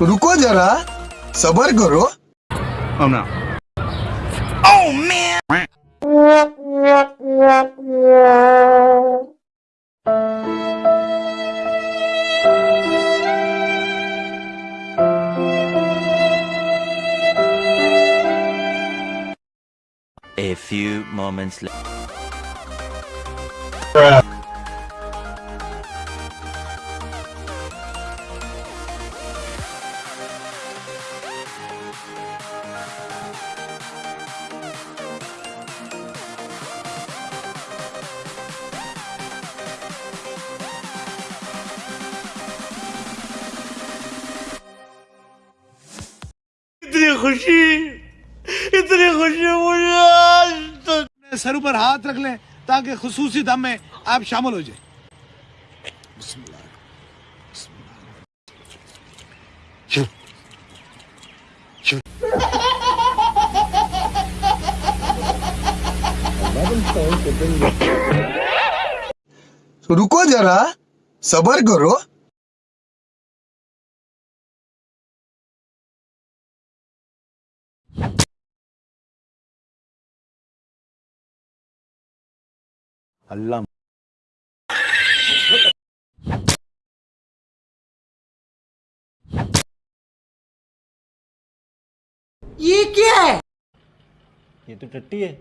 رکو جا سبر کرو A few moments later. خوشی اتنی خوشی مجھے سر اوپر ہاتھ رکھ لیں تاکہ خصوصی دم میں آپ شامل ہو جائیں۔ بسم اللہ۔ رکو ذرا، صبر کرو۔ اللہ یہ کیا ہے یہ تو ٹٹی ہے